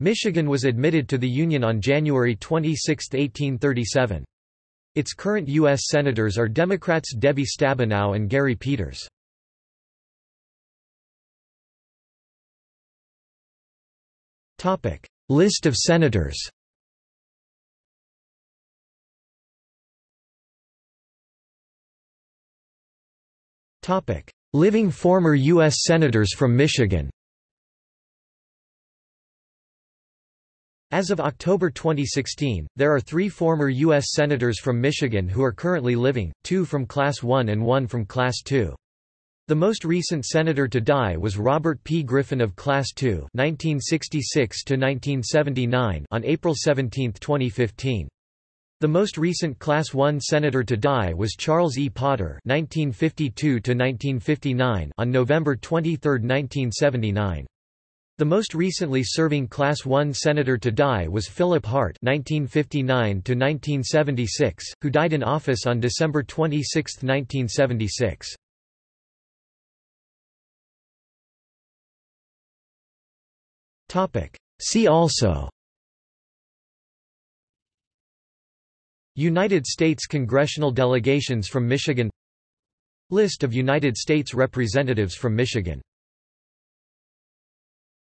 Michigan was admitted to the Union on January 26, 1837. Its current U.S. Senators are Democrats Debbie Stabenow and Gary Peters. List of senators Living former U.S. Senators from Michigan As of October 2016, there are three former U.S. Senators from Michigan who are currently living, two from Class 1 and one from Class 2. The most recent senator to die was Robert P. Griffin of Class 2 1966 on April 17, 2015. The most recent Class 1 senator to die was Charles E. Potter 1952 on November 23, 1979. The most recently serving Class I senator to die was Philip Hart (1959–1976), who died in office on December 26, 1976. Topic. See also. United States congressional delegations from Michigan List of United States representatives from Michigan